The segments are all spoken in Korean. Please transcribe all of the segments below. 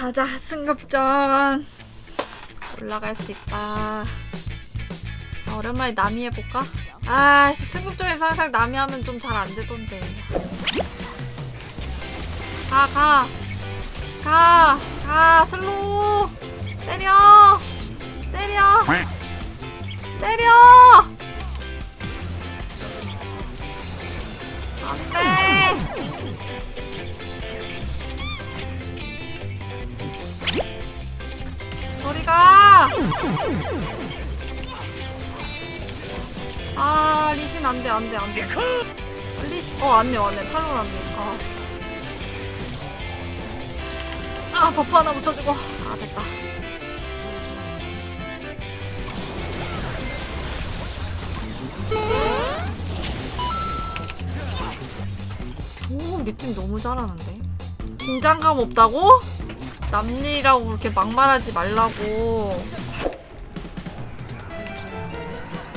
가자 승급전 올라갈 수 있다 아, 오랜만에 남이 해볼까? 아 씨, 승급전에서 항상 남이 하면 좀 잘 안되던데 가 가 가! 가! 슬로우! 때려! 때려! 때려! 안돼! 아, 리신 안 돼, 안 돼, 안 돼. 리신, 어, 안 돼, 안 돼. 탈론 안 돼. 아. 아, buff 하나 붙여주고. 아, 됐다. 오, 우리 팀 너무 잘하는데? 긴장감 없다고? 남일이라고 그렇게 막말하지 말라고.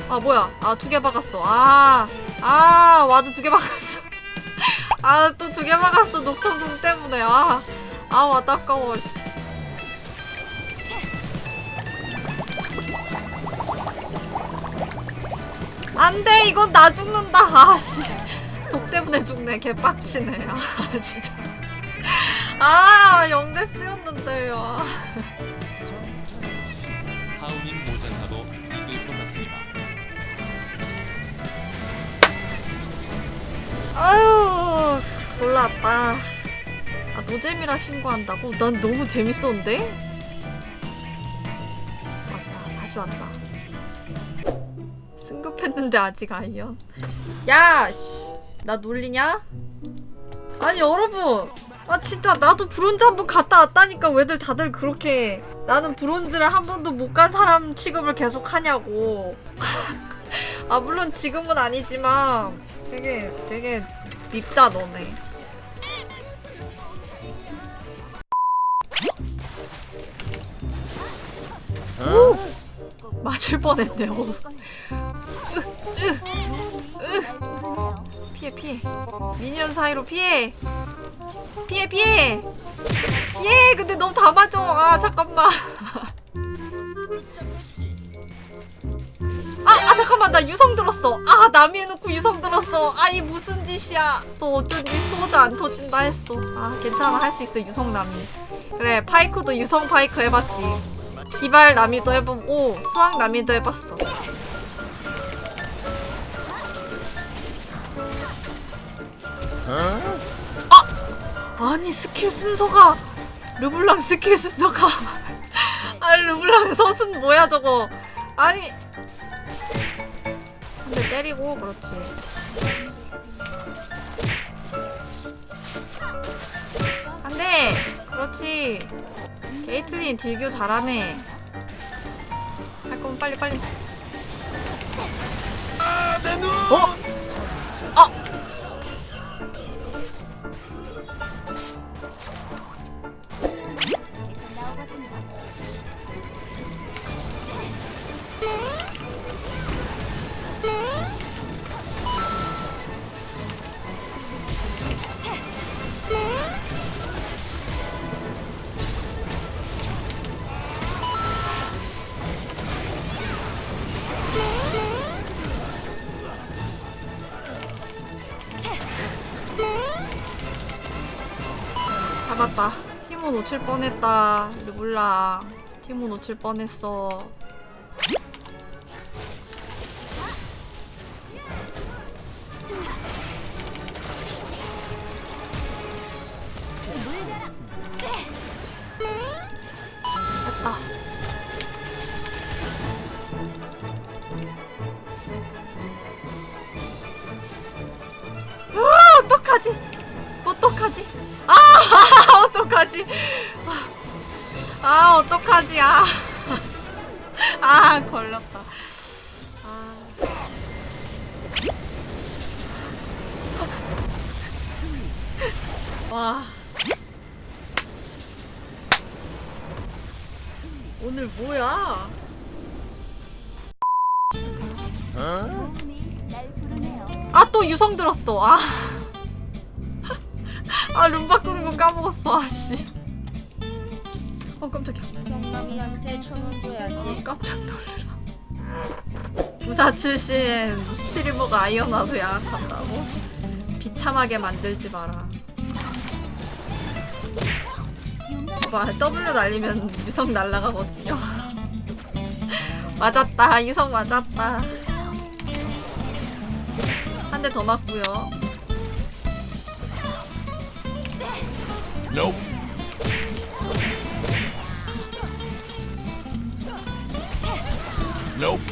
아, 뭐야. 아, 두 개 박았어. 아, 아, 와도 두 개 박았어. 아, 또 두 개 박았어. 녹턴공 때문에. 아, 아, 와도 아까워, 씨. 안 돼, 이건 나 죽는다. 아, 씨. 독 때문에 죽네. 개빡치네. 아, 진짜. 아, 영대 쓰였는데 요. 올라왔다. 아, 노잼이라 신고한다고? 난 너무 재밌었는데? 왔다, 다시 왔다. 승급했는데 아직 아이언. 야, 씨, 나 놀리냐? 아니, 여러분. 아, 진짜 나도 브론즈 한 번 갔다 왔다니까 왜들 다들 그렇게 나는 브론즈를 한 번도 못 간 사람 취급을 계속 하냐고. 아, 물론 지금은 아니지만 되게 되게 밉다 너네. 맞을 뻔했네. 요 피해 피해. 미니언 사이로 피해. 피해 피해. 피해. 근데 너무 다 맞아. 아 잠깐만. 아, 아 잠깐만 나 유성 들었어 아 나미 해놓고 유성 들었어 아이 무슨 짓이야 또 어쩐지 수호자 안 터진다 했어 아 괜찮아 할 수 있어 유성 나미 그래 파이크도 유성 파이크 해봤지 기발 나미도 해보고 수확 나미도 해봤어. 아 아니 스킬 순서가 르블랑 스킬 순서가. 아 르블랑 서순 뭐야 저거? 아니. 한대 때리고 그렇지. 한대 그렇지 게이틀린 딜교 잘하네. 할 거면 빨리 빨리 잡았다. 티모 놓칠 뻔했다. 르블랑. 티모 놓칠 뻔했어. 어떡하지? 어떡하지? 아, 어떡하지? 아, 어떡하지? 아, 아, 걸렸다. 아. 와. 오늘 뭐야? 아, 또 유성 들었어. 아. 아, 룸 바꾸는 거 까먹었어. 아, 씨. 어 깜짝이야 성남이한테 천원 줘야지. 깜짝 놀래라 부사 출신 스트리머가 아이언 와서 양학한다고? 비참하게 만들지 마라 봐봐 W 날리면 유성 날라가거든요 맞았다 유성 맞았다 한 대 더 맞고요 Nope. Nope.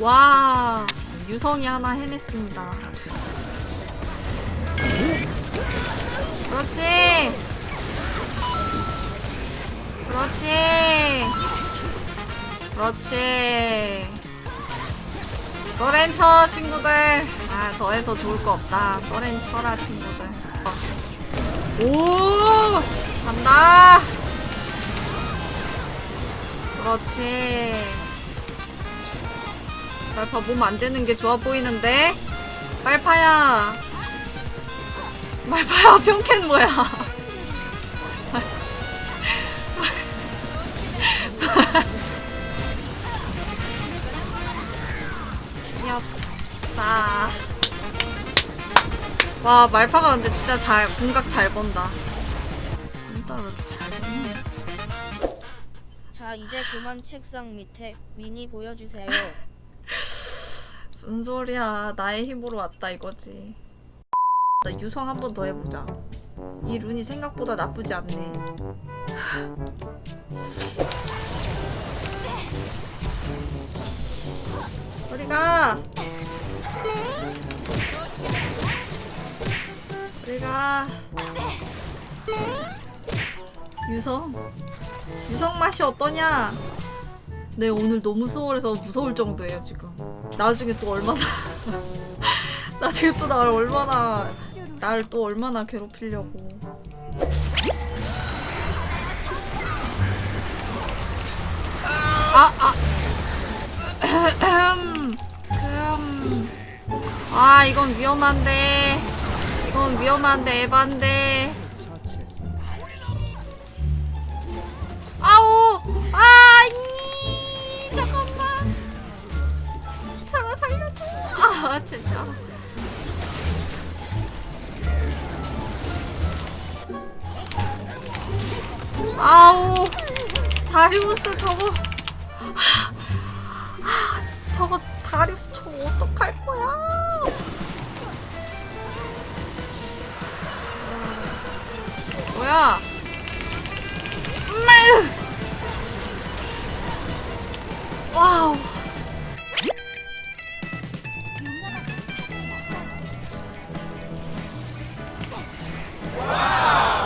와 유성이 하나 해냈습니다 그렇지 그렇지 그렇지 쳐 친구들 아 더해서 좋을 거 없다 써렌 쳐라 친구들 어. 오 간다 그렇지 말파 몸 안 되는 게 좋아 보이는데? 말파야! 말파야, 평캔 뭐야? 이었다. 와, 말파가 근데 진짜 잘, 궁각 잘 본다. 왜 이렇게 잘 보냐? 자 이제 그만 책상 밑에 미니 보여주세요. 무슨 소리야. 나의 힘으로 왔다 이거지. 나 유성 한 번 더 해보자. 이 룬이 생각보다 나쁘지 않네. 우리가 우리가 유성 유성 맛이 어떠냐? 네 오늘 너무 수월해서 무서울 정도예요 지금. 나중에 또 얼마나 나중에 또 나를 얼마나 나를 또 얼마나 괴롭히려고 아 아 이건 위험한데. 이건 위험한데 에반데. 아오! 아니! 잠깐만. 제발 살려줘. 아 진짜. 아우 다리우스 저거. 하, 하, 저거 다리우스 저거 어떡할 거야? 뭐야? 엄마! 와우.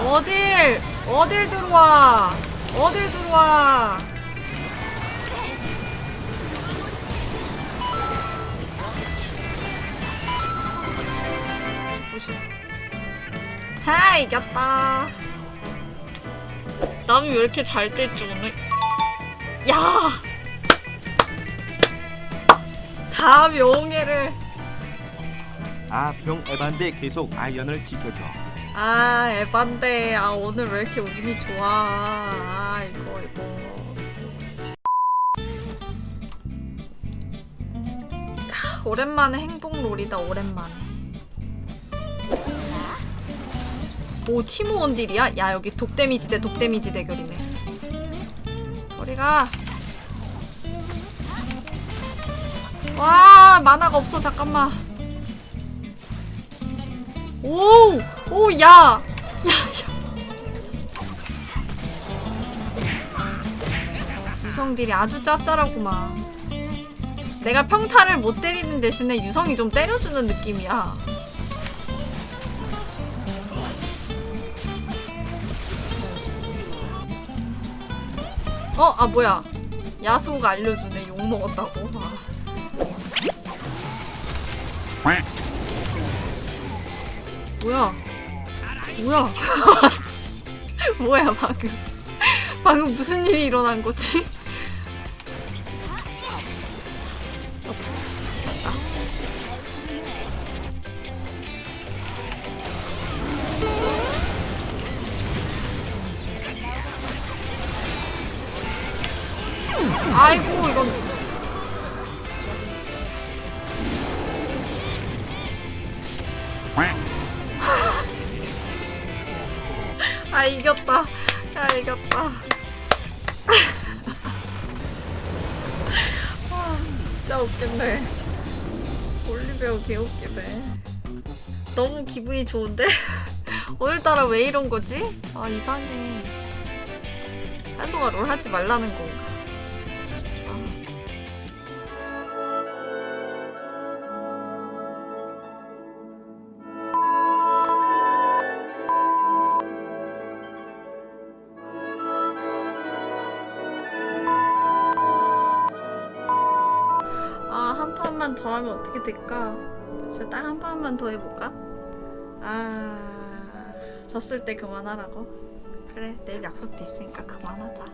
어딜 어딜 들어와 어딜 들어와 십구십. 하 이겼다. 남이 왜 이렇게 잘 뜰지 오늘? 야! 4명예를. 아, 병 에반데 계속 아이언을 지켜줘. 아 에반데. 아 오늘 왜 이렇게 운이 좋아? 아 이거 이거. 야, 오랜만에 행복롤이다 오랜만에 오 티모 원딜이야? 야 여기 독데미지 대 독데미지 대결이네 저리가 와 만화가 없어 잠깐만 오! 오, 야! 야, 야. 유성들이 아주 짭짤하구만. 내가 평타를 못 때리는 대신에 유성이 좀 때려주는 느낌이야. 어? 아, 뭐야. 야소가 알려주네. 욕먹었다고. 아. 뭐야? 뭐야? 뭐야 방금? 방금 무슨 일이 일어난 거지? 아 이겼다. 야 이겼다. 아 진짜 웃긴데. 올리베어 개웃기네 너무 기분이 좋은데? 오늘따라 왜 이런 거지? 아 이상해. 한동안 롤 하지 말라는 건가 한 판만 더 하면 어떻게 될까? 진짜 딱 한 판만 더 해볼까? 아, 졌을 때 그만하라고? 그래, 내일 약속도 있으니까 그만하자.